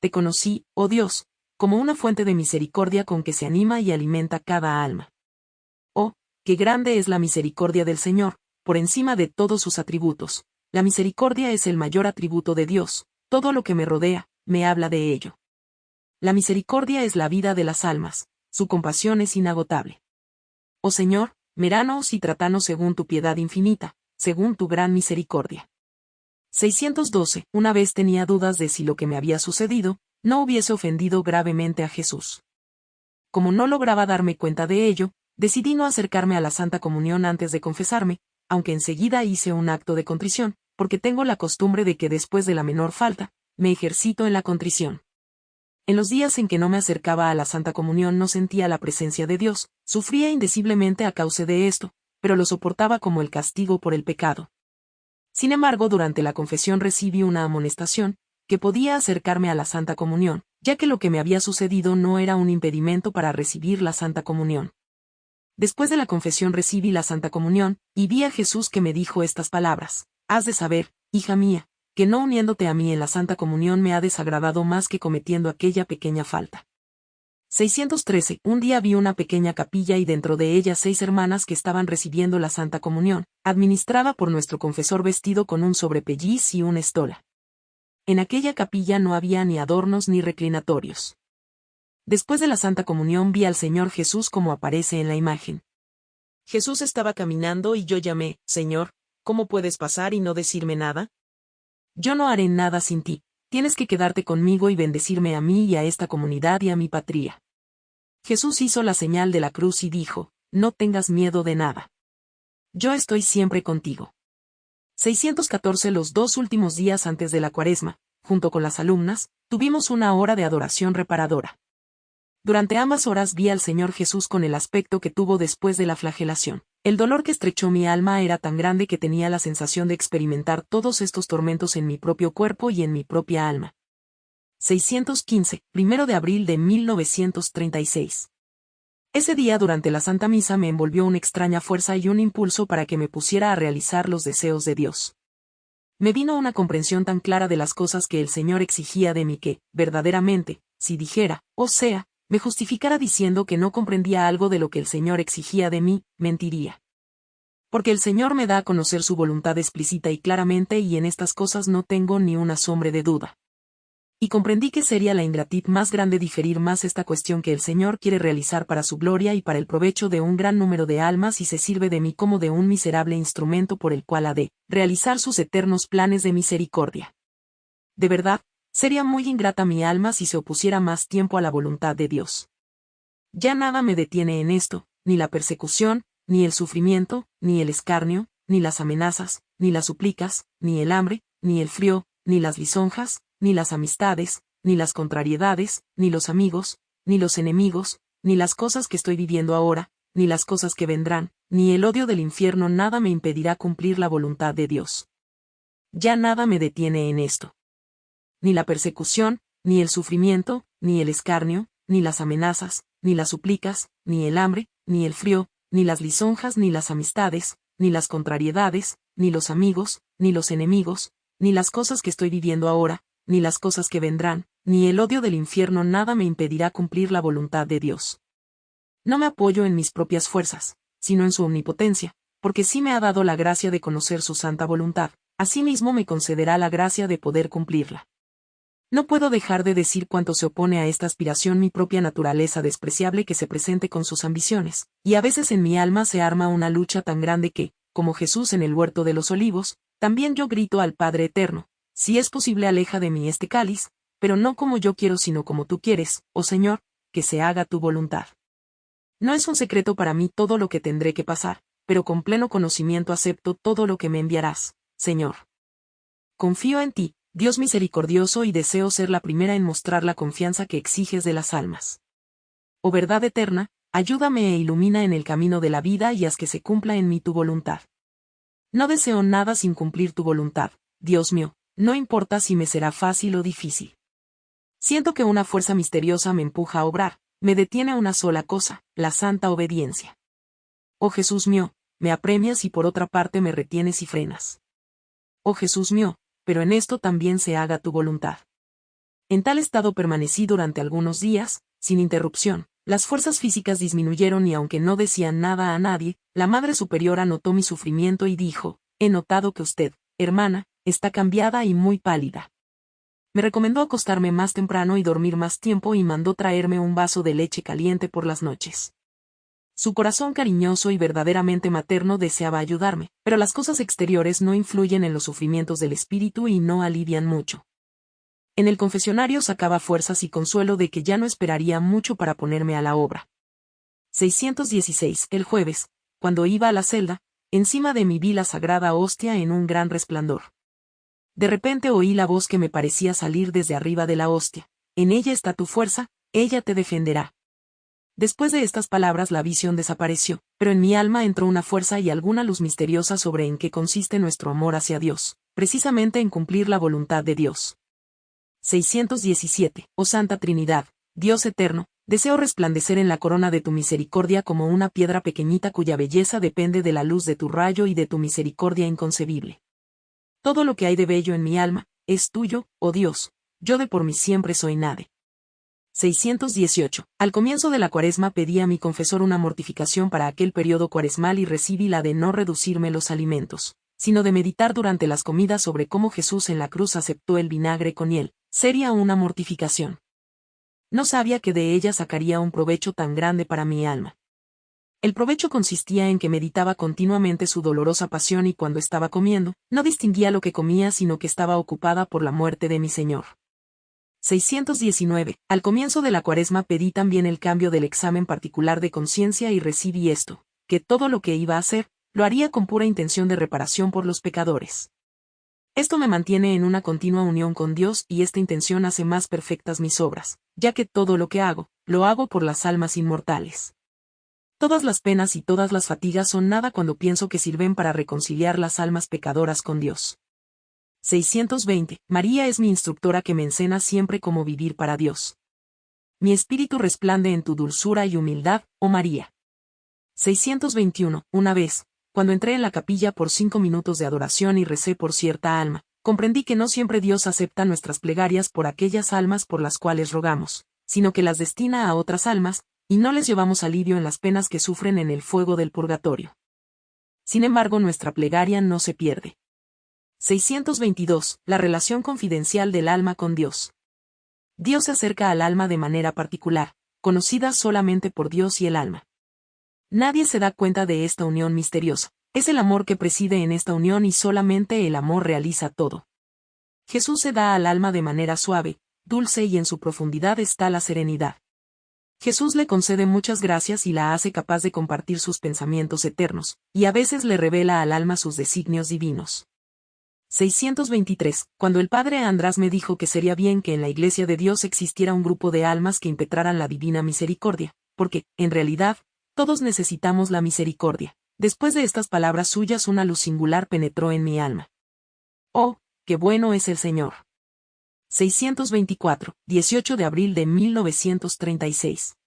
Te conocí, oh Dios, como una fuente de misericordia con que se anima y alimenta cada alma. Oh, qué grande es la misericordia del Señor, por encima de todos sus atributos. La misericordia es el mayor atributo de Dios, todo lo que me rodea, me habla de ello. La misericordia es la vida de las almas, su compasión es inagotable. Oh Señor, meranos y tratanos según tu piedad infinita, según tu gran misericordia. 612. Una vez tenía dudas de si lo que me había sucedido, no hubiese ofendido gravemente a Jesús. Como no lograba darme cuenta de ello, decidí no acercarme a la Santa Comunión antes de confesarme, aunque enseguida hice un acto de contrición, porque tengo la costumbre de que después de la menor falta, me ejercito en la contrición. En los días en que no me acercaba a la Santa Comunión no sentía la presencia de Dios, sufría indeciblemente a causa de esto, pero lo soportaba como el castigo por el pecado. Sin embargo, durante la confesión recibí una amonestación, que podía acercarme a la Santa Comunión, ya que lo que me había sucedido no era un impedimento para recibir la Santa Comunión. Después de la confesión recibí la Santa Comunión, y vi a Jesús que me dijo estas palabras, Has de saber, hija mía, que no uniéndote a mí en la Santa Comunión me ha desagradado más que cometiendo aquella pequeña falta. 613. Un día vi una pequeña capilla y dentro de ella seis hermanas que estaban recibiendo la Santa Comunión, administrada por nuestro confesor vestido con un sobrepelliz y una estola. En aquella capilla no había ni adornos ni reclinatorios. Después de la Santa Comunión vi al Señor Jesús como aparece en la imagen. Jesús estaba caminando y yo llamé, Señor, ¿cómo puedes pasar y no decirme nada? Yo no haré nada sin ti, tienes que quedarte conmigo y bendecirme a mí y a esta comunidad y a mi patria. Jesús hizo la señal de la cruz y dijo, no tengas miedo de nada. Yo estoy siempre contigo. 614 Los dos últimos días antes de la cuaresma, junto con las alumnas, tuvimos una hora de adoración reparadora. Durante ambas horas vi al Señor Jesús con el aspecto que tuvo después de la flagelación. El dolor que estrechó mi alma era tan grande que tenía la sensación de experimentar todos estos tormentos en mi propio cuerpo y en mi propia alma. 615, primero de abril de 1936. Ese día durante la Santa Misa me envolvió una extraña fuerza y un impulso para que me pusiera a realizar los deseos de Dios. Me vino una comprensión tan clara de las cosas que el Señor exigía de mí que, verdaderamente, si dijera, o sea, me justificara diciendo que no comprendía algo de lo que el Señor exigía de mí, mentiría. Porque el Señor me da a conocer su voluntad explícita y claramente y en estas cosas no tengo ni una sombra de duda. Y comprendí que sería la ingratit más grande diferir más esta cuestión que el Señor quiere realizar para su gloria y para el provecho de un gran número de almas y se sirve de mí como de un miserable instrumento por el cual ha de realizar sus eternos planes de misericordia. De verdad, Sería muy ingrata mi alma si se opusiera más tiempo a la voluntad de Dios. Ya nada me detiene en esto, ni la persecución, ni el sufrimiento, ni el escarnio, ni las amenazas, ni las suplicas, ni el hambre, ni el frío, ni las lisonjas, ni las amistades, ni las contrariedades, ni los amigos, ni los enemigos, ni las cosas que estoy viviendo ahora, ni las cosas que vendrán, ni el odio del infierno nada me impedirá cumplir la voluntad de Dios. Ya nada me detiene en esto ni la persecución, ni el sufrimiento, ni el escarnio, ni las amenazas, ni las suplicas, ni el hambre, ni el frío, ni las lisonjas, ni las amistades, ni las contrariedades, ni los amigos, ni los enemigos, ni las cosas que estoy viviendo ahora, ni las cosas que vendrán, ni el odio del infierno nada me impedirá cumplir la voluntad de Dios. No me apoyo en mis propias fuerzas, sino en su omnipotencia, porque sí me ha dado la gracia de conocer su santa voluntad, asimismo me concederá la gracia de poder cumplirla. No puedo dejar de decir cuánto se opone a esta aspiración mi propia naturaleza despreciable que se presente con sus ambiciones, y a veces en mi alma se arma una lucha tan grande que, como Jesús en el huerto de los olivos, también yo grito al Padre Eterno, si es posible aleja de mí este cáliz, pero no como yo quiero sino como tú quieres, oh Señor, que se haga tu voluntad. No es un secreto para mí todo lo que tendré que pasar, pero con pleno conocimiento acepto todo lo que me enviarás, Señor. Confío en ti, Dios misericordioso y deseo ser la primera en mostrar la confianza que exiges de las almas. Oh verdad eterna, ayúdame e ilumina en el camino de la vida y haz que se cumpla en mí tu voluntad. No deseo nada sin cumplir tu voluntad, Dios mío, no importa si me será fácil o difícil. Siento que una fuerza misteriosa me empuja a obrar, me detiene una sola cosa, la santa obediencia. Oh Jesús mío, me apremias y por otra parte me retienes y frenas. Oh Jesús mío, pero en esto también se haga tu voluntad. En tal estado permanecí durante algunos días, sin interrupción. Las fuerzas físicas disminuyeron y aunque no decían nada a nadie, la Madre Superiora notó mi sufrimiento y dijo, he notado que usted, hermana, está cambiada y muy pálida. Me recomendó acostarme más temprano y dormir más tiempo y mandó traerme un vaso de leche caliente por las noches. Su corazón cariñoso y verdaderamente materno deseaba ayudarme, pero las cosas exteriores no influyen en los sufrimientos del espíritu y no alivian mucho. En el confesionario sacaba fuerzas y consuelo de que ya no esperaría mucho para ponerme a la obra. 616. El jueves, cuando iba a la celda, encima de mí vi la sagrada hostia en un gran resplandor. De repente oí la voz que me parecía salir desde arriba de la hostia. En ella está tu fuerza, ella te defenderá. Después de estas palabras la visión desapareció, pero en mi alma entró una fuerza y alguna luz misteriosa sobre en qué consiste nuestro amor hacia Dios, precisamente en cumplir la voluntad de Dios. 617. Oh Santa Trinidad, Dios eterno, deseo resplandecer en la corona de tu misericordia como una piedra pequeñita cuya belleza depende de la luz de tu rayo y de tu misericordia inconcebible. Todo lo que hay de bello en mi alma, es tuyo, oh Dios, yo de por mí siempre soy nade. 618. Al comienzo de la cuaresma pedí a mi confesor una mortificación para aquel periodo cuaresmal y recibí la de no reducirme los alimentos, sino de meditar durante las comidas sobre cómo Jesús en la cruz aceptó el vinagre con hiel. Sería una mortificación. No sabía que de ella sacaría un provecho tan grande para mi alma. El provecho consistía en que meditaba continuamente su dolorosa pasión y cuando estaba comiendo, no distinguía lo que comía sino que estaba ocupada por la muerte de mi Señor. 619. Al comienzo de la cuaresma pedí también el cambio del examen particular de conciencia y recibí esto, que todo lo que iba a hacer, lo haría con pura intención de reparación por los pecadores. Esto me mantiene en una continua unión con Dios y esta intención hace más perfectas mis obras, ya que todo lo que hago, lo hago por las almas inmortales. Todas las penas y todas las fatigas son nada cuando pienso que sirven para reconciliar las almas pecadoras con Dios. 620. María es mi instructora que me enseña siempre cómo vivir para Dios. Mi espíritu resplande en tu dulzura y humildad, oh María. 621. Una vez, cuando entré en la capilla por cinco minutos de adoración y recé por cierta alma, comprendí que no siempre Dios acepta nuestras plegarias por aquellas almas por las cuales rogamos, sino que las destina a otras almas, y no les llevamos alivio en las penas que sufren en el fuego del purgatorio. Sin embargo, nuestra plegaria no se pierde. 622. La relación confidencial del alma con Dios. Dios se acerca al alma de manera particular, conocida solamente por Dios y el alma. Nadie se da cuenta de esta unión misteriosa. Es el amor que preside en esta unión y solamente el amor realiza todo. Jesús se da al alma de manera suave, dulce y en su profundidad está la serenidad. Jesús le concede muchas gracias y la hace capaz de compartir sus pensamientos eternos, y a veces le revela al alma sus designios divinos. 623. Cuando el padre András me dijo que sería bien que en la iglesia de Dios existiera un grupo de almas que impetraran la divina misericordia, porque, en realidad, todos necesitamos la misericordia. Después de estas palabras suyas una luz singular penetró en mi alma. Oh, qué bueno es el Señor. 624, 18 de abril de 1936.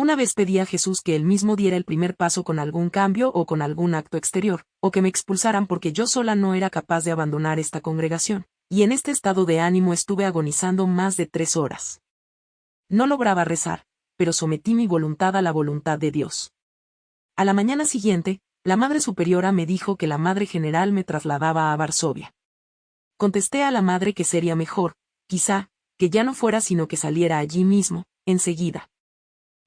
Una vez pedí a Jesús que él mismo diera el primer paso con algún cambio o con algún acto exterior, o que me expulsaran porque yo sola no era capaz de abandonar esta congregación, y en este estado de ánimo estuve agonizando más de tres horas. No lograba rezar, pero sometí mi voluntad a la voluntad de Dios. A la mañana siguiente, la Madre Superiora me dijo que la Madre General me trasladaba a Varsovia. Contesté a la Madre que sería mejor, quizá, que ya no fuera sino que saliera allí mismo, enseguida.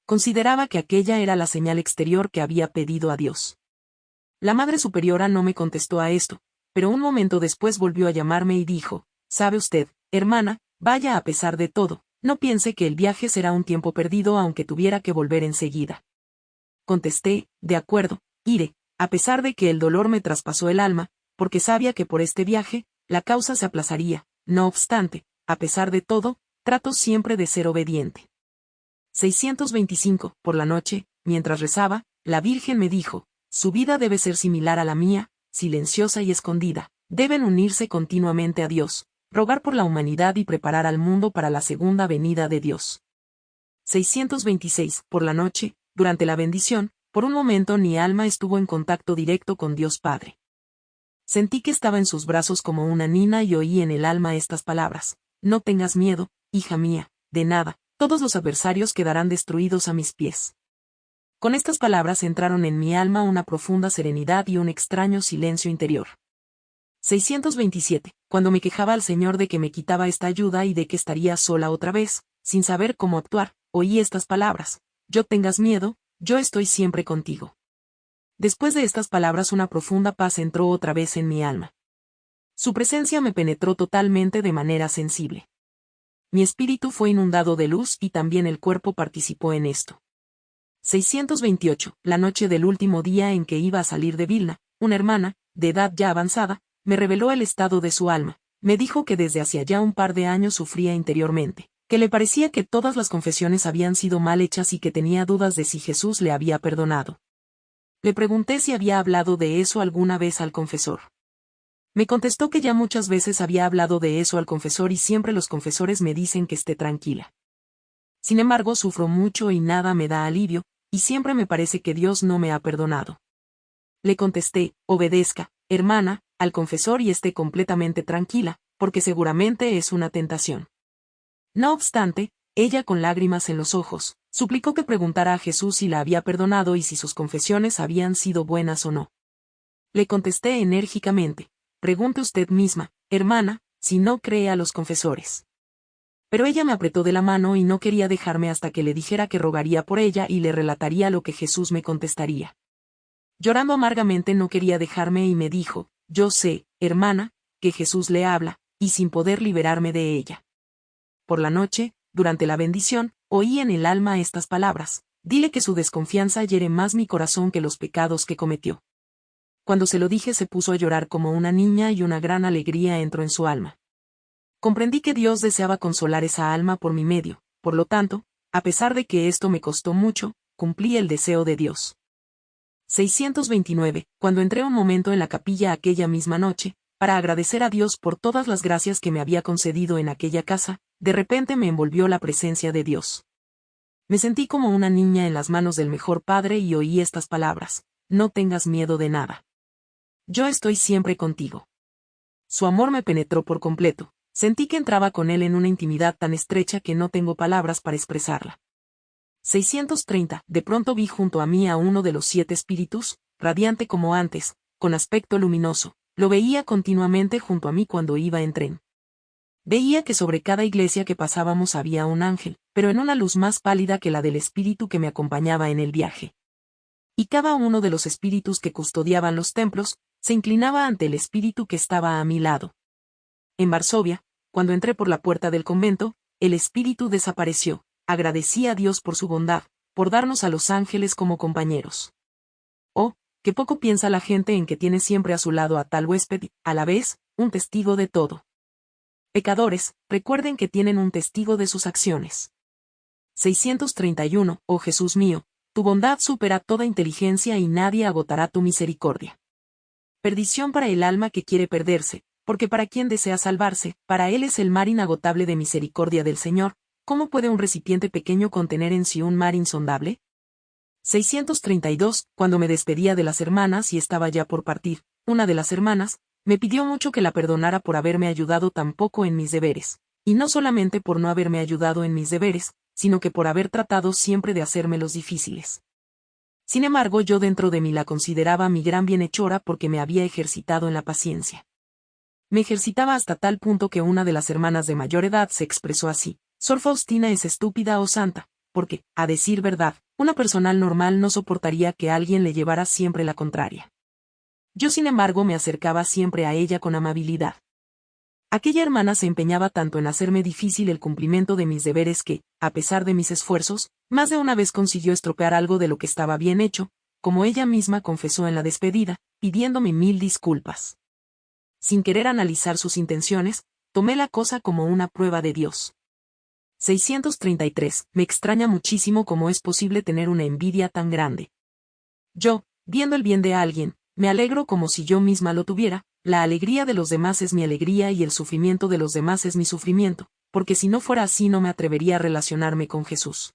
Consideraba que aquella era la señal exterior que había pedido a Dios. La Madre Superiora no me contestó a esto, pero un momento después volvió a llamarme y dijo, ¿sabe usted, hermana, vaya a pesar de todo, no piense que el viaje será un tiempo perdido aunque tuviera que volver enseguida. Contesté, de acuerdo, iré, a pesar de que el dolor me traspasó el alma, porque sabía que por este viaje, la causa se aplazaría, no obstante, a pesar de todo, trato siempre de ser obediente. 625. Por la noche, mientras rezaba, la Virgen me dijo, su vida debe ser similar a la mía, silenciosa y escondida. Deben unirse continuamente a Dios, rogar por la humanidad y preparar al mundo para la segunda venida de Dios. 626. Por la noche, durante la bendición, por un momento mi alma estuvo en contacto directo con Dios Padre. Sentí que estaba en sus brazos como una nina y oí en el alma estas palabras. No tengas miedo, hija mía, de nada, todos los adversarios quedarán destruidos a mis pies. Con estas palabras entraron en mi alma una profunda serenidad y un extraño silencio interior. 627. Cuando me quejaba al Señor de que me quitaba esta ayuda y de que estaría sola otra vez, sin saber cómo actuar, oí estas palabras. Yo tengas miedo, yo estoy siempre contigo. Después de estas palabras una profunda paz entró otra vez en mi alma. Su presencia me penetró totalmente de manera sensible mi espíritu fue inundado de luz y también el cuerpo participó en esto. 628. La noche del último día en que iba a salir de Vilna, una hermana, de edad ya avanzada, me reveló el estado de su alma. Me dijo que desde hacía ya un par de años sufría interiormente, que le parecía que todas las confesiones habían sido mal hechas y que tenía dudas de si Jesús le había perdonado. Le pregunté si había hablado de eso alguna vez al confesor. Me contestó que ya muchas veces había hablado de eso al confesor y siempre los confesores me dicen que esté tranquila. Sin embargo, sufro mucho y nada me da alivio, y siempre me parece que Dios no me ha perdonado. Le contesté, obedezca, hermana, al confesor y esté completamente tranquila, porque seguramente es una tentación. No obstante, ella con lágrimas en los ojos, suplicó que preguntara a Jesús si la había perdonado y si sus confesiones habían sido buenas o no. Le contesté enérgicamente, Pregunte usted misma, hermana, si no cree a los confesores. Pero ella me apretó de la mano y no quería dejarme hasta que le dijera que rogaría por ella y le relataría lo que Jesús me contestaría. Llorando amargamente no quería dejarme y me dijo, yo sé, hermana, que Jesús le habla, y sin poder liberarme de ella. Por la noche, durante la bendición, oí en el alma estas palabras, dile que su desconfianza hiere más mi corazón que los pecados que cometió. Cuando se lo dije se puso a llorar como una niña y una gran alegría entró en su alma. Comprendí que Dios deseaba consolar esa alma por mi medio, por lo tanto, a pesar de que esto me costó mucho, cumplí el deseo de Dios. 629. Cuando entré un momento en la capilla aquella misma noche, para agradecer a Dios por todas las gracias que me había concedido en aquella casa, de repente me envolvió la presencia de Dios. Me sentí como una niña en las manos del mejor Padre y oí estas palabras, no tengas miedo de nada. Yo estoy siempre contigo. Su amor me penetró por completo, sentí que entraba con él en una intimidad tan estrecha que no tengo palabras para expresarla. 630. De pronto vi junto a mí a uno de los siete espíritus, radiante como antes, con aspecto luminoso, lo veía continuamente junto a mí cuando iba en tren. Veía que sobre cada iglesia que pasábamos había un ángel, pero en una luz más pálida que la del espíritu que me acompañaba en el viaje. Y cada uno de los espíritus que custodiaban los templos, se inclinaba ante el espíritu que estaba a mi lado. En Varsovia, cuando entré por la puerta del convento, el espíritu desapareció, agradecí a Dios por su bondad, por darnos a los ángeles como compañeros. Oh, que poco piensa la gente en que tiene siempre a su lado a tal huésped, a la vez, un testigo de todo. Pecadores, recuerden que tienen un testigo de sus acciones. 631, oh Jesús mío, tu bondad supera toda inteligencia y nadie agotará tu misericordia. Perdición para el alma que quiere perderse, porque para quien desea salvarse, para él es el mar inagotable de misericordia del Señor, ¿Cómo puede un recipiente pequeño contener en sí un mar insondable? 632. Cuando me despedía de las hermanas y estaba ya por partir, una de las hermanas, me pidió mucho que la perdonara por haberme ayudado tan poco en mis deberes, y no solamente por no haberme ayudado en mis deberes, sino que por haber tratado siempre de hacérmelos difíciles. Sin embargo, yo dentro de mí la consideraba mi gran bienhechora porque me había ejercitado en la paciencia. Me ejercitaba hasta tal punto que una de las hermanas de mayor edad se expresó así, Sor Faustina es estúpida o santa, porque, a decir verdad, una personal normal no soportaría que alguien le llevara siempre la contraria. Yo sin embargo me acercaba siempre a ella con amabilidad. Aquella hermana se empeñaba tanto en hacerme difícil el cumplimiento de mis deberes que, a pesar de mis esfuerzos, más de una vez consiguió estropear algo de lo que estaba bien hecho, como ella misma confesó en la despedida, pidiéndome mil disculpas. Sin querer analizar sus intenciones, tomé la cosa como una prueba de Dios. 633. Me extraña muchísimo cómo es posible tener una envidia tan grande. Yo, viendo el bien de alguien, me alegro como si yo misma lo tuviera, la alegría de los demás es mi alegría y el sufrimiento de los demás es mi sufrimiento, porque si no fuera así no me atrevería a relacionarme con Jesús.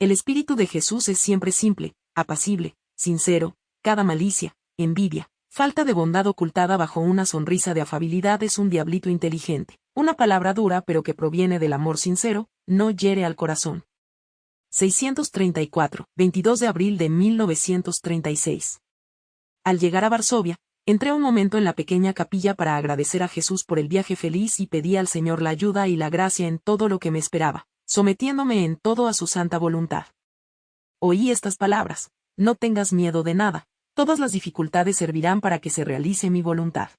El espíritu de Jesús es siempre simple, apacible, sincero, cada malicia, envidia, falta de bondad ocultada bajo una sonrisa de afabilidad es un diablito inteligente. Una palabra dura pero que proviene del amor sincero, no hiere al corazón. 634, 22 de abril de 1936. Al llegar a Varsovia, entré un momento en la pequeña capilla para agradecer a Jesús por el viaje feliz y pedí al Señor la ayuda y la gracia en todo lo que me esperaba, sometiéndome en todo a su santa voluntad. Oí estas palabras, no tengas miedo de nada, todas las dificultades servirán para que se realice mi voluntad.